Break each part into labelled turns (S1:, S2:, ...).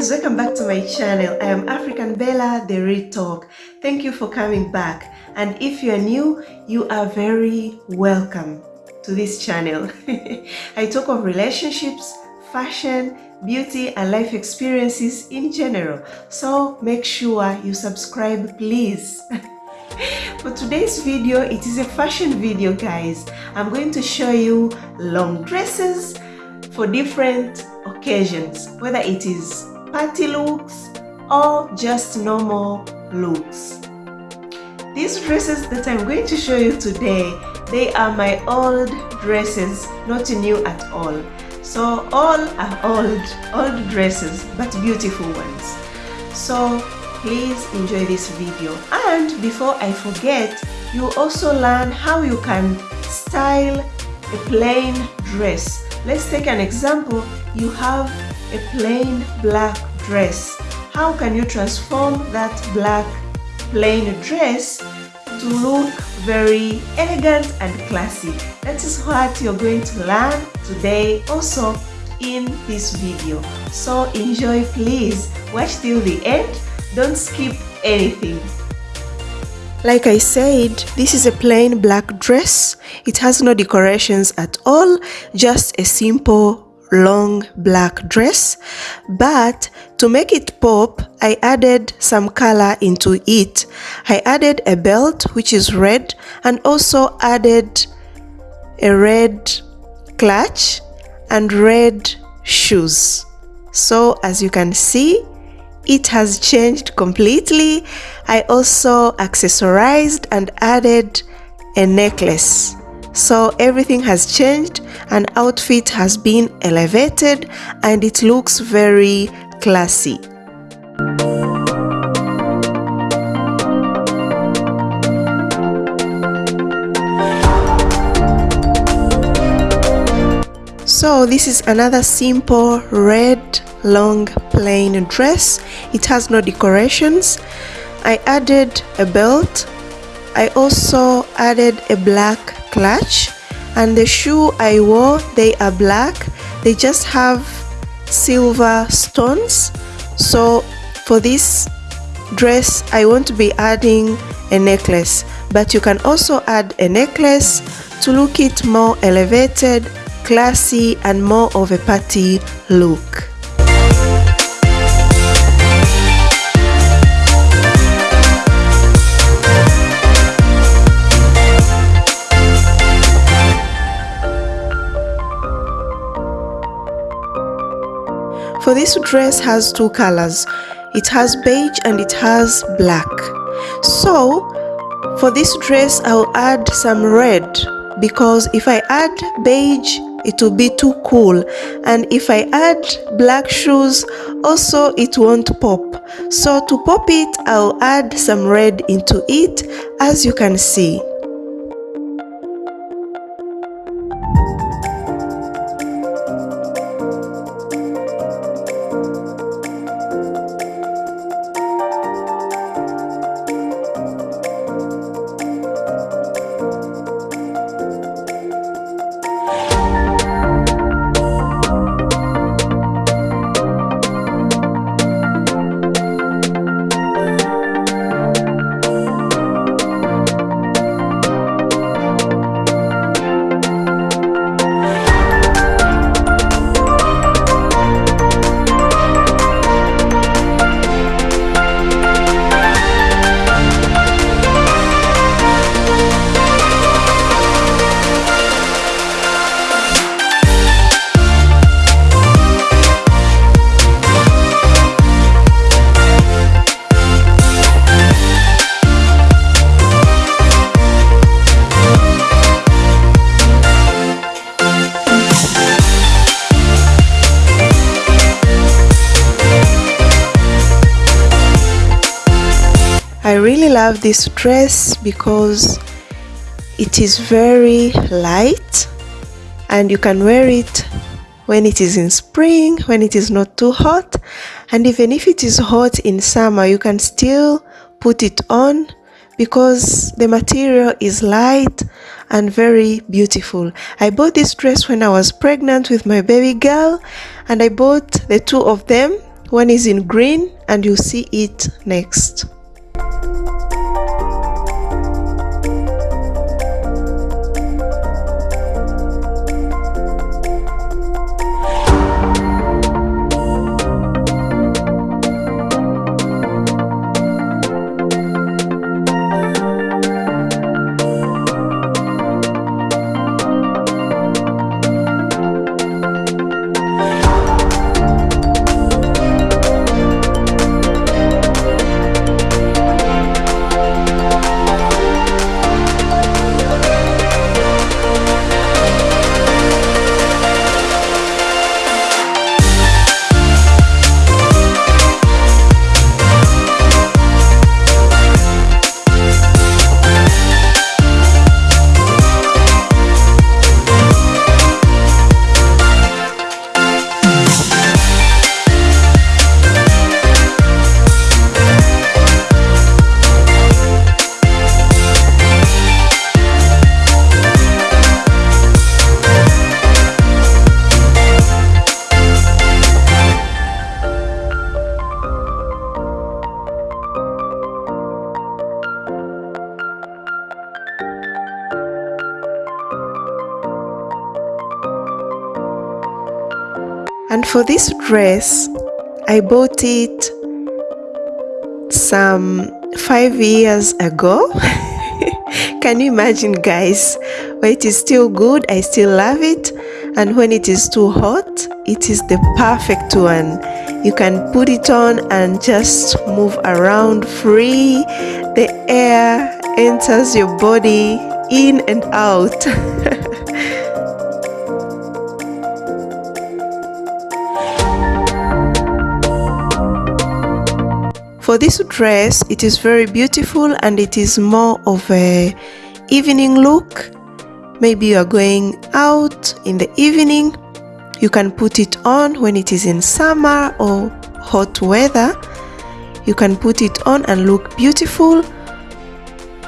S1: guys welcome back to my channel. I am african bella the real talk. Thank you for coming back. And if you are new you are very welcome to this channel. I talk of relationships fashion beauty and life experiences in general. So make sure you subscribe please. For today's video it is a fashion video guys. I'm going to show you long dresses for different occasions whether it is party looks or just normal looks? These dresses that i'm going to show you today they are my old dresses not new at all. So all are old old dresses but beautiful ones. So please enjoy this video. And before i forget you also learn how you can style a plain dress. Let's take an example. You have a plain black dress. How can you transform that black plain dress to look very elegant and classy? That is what you're going to learn today also in this video. So enjoy please. Watch till the end. Don't skip anything. Like I said, this is a plain black dress. It has no decorations at all, just a simple long black dress but to make it pop I added some color into it. I added a belt which is red and also added a red clutch and red shoes. So as you can see it has changed completely. I also accessorized and added a necklace so everything has changed and outfit has been elevated and it looks very classy. So this is another simple red long plain dress. It has no decorations. I added a belt. I also added a black clutch. And the shoe I wore they are black. They just have silver stones. So for this dress I want to be adding a necklace. But you can also add a necklace to look it more elevated classy and more of a party look For this dress has two colors. It has beige and it has black. So for this dress I'll add some red because if I add beige it will be too cool and if I add black shoes also it won't pop so to pop it I'll add some red into it as you can see love this dress because it is very light and you can wear it when it is in spring, when it is not too hot. And even if it is hot in summer you can still put it on because the material is light and very beautiful. I bought this dress when I was pregnant with my baby girl and I bought the two of them. One is in green and you see it next And for this dress, I bought it some five years ago. Can you imagine, guys? But it is still good, I still love it. And when it is too hot, it is the perfect one. You can put it on and just move around free. The air enters your body in and out. For this dress, it is very beautiful and it is more of a evening look. Maybe you are going out in the evening. You can put it on when it is in summer or hot weather. You can put it on and look beautiful.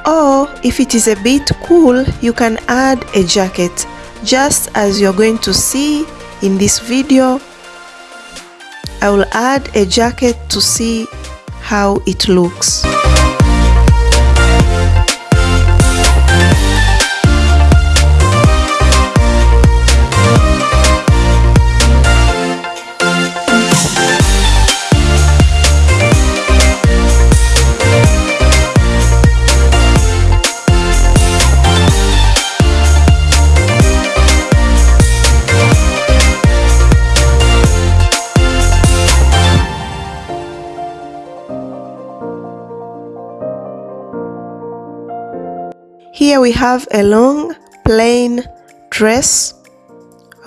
S1: Or if it is a bit cool, you can add a jacket just as you're going to see in this video. I will add a jacket to see how it looks. Here we have a long plain dress,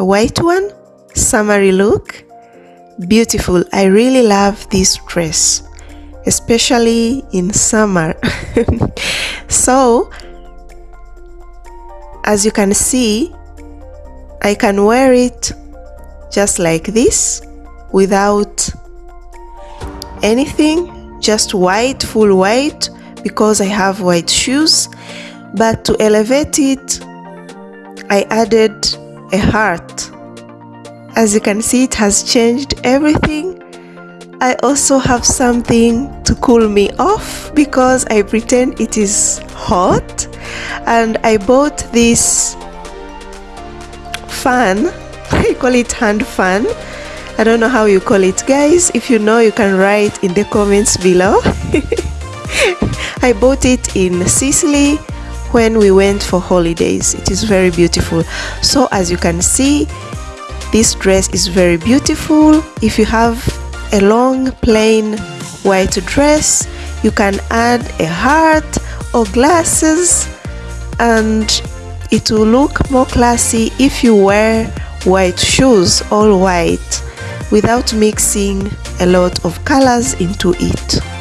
S1: a white one, summery look. Beautiful. I really love this dress, especially in summer. so, as you can see, I can wear it just like this without anything, just white, full white, because I have white shoes but to elevate it I added a heart. As you can see it has changed everything. I also have something to cool me off because I pretend it is hot. And I bought this fan. I call it hand fan. I don't know how you call it guys. If you know you can write in the comments below. I bought it in Sicily when we went for holidays. It is very beautiful. So as you can see this dress is very beautiful. If you have a long plain white dress you can add a heart or glasses and it will look more classy if you wear white shoes all white without mixing a lot of colors into it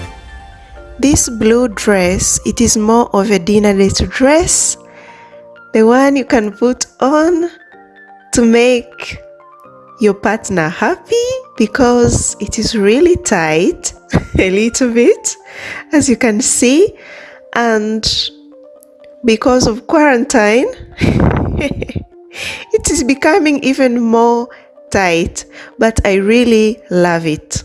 S1: this blue dress it is more of a dinner date dress. The one you can put on to make your partner happy because it is really tight a little bit as you can see. And because of quarantine it is becoming even more tight but I really love it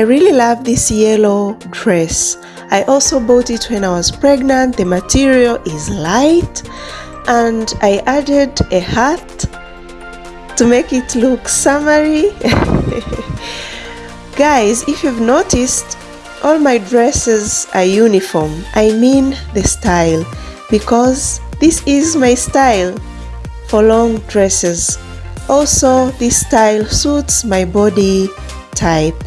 S1: I really love this yellow dress. I also bought it when I was pregnant. The material is light and I added a hat to make it look summery. Guys, if you've noticed, all my dresses are uniform. I mean the style because this is my style for long dresses. Also, this style suits my body type.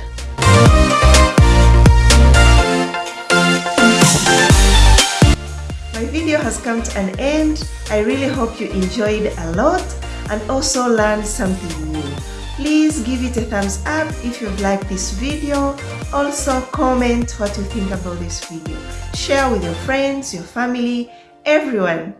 S1: My video has come to an end. I really hope you enjoyed a lot and also learned something new. Please give it a thumbs up if you've liked this video. Also comment what you think about this video. Share with your friends, your family, everyone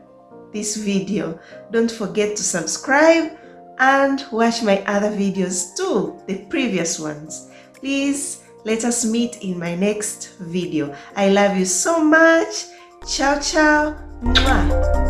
S1: this video. Don't forget to subscribe and watch my other videos too, the previous ones. Please let us meet in my next video. I love you so much. Ciao, ciao. Mwah.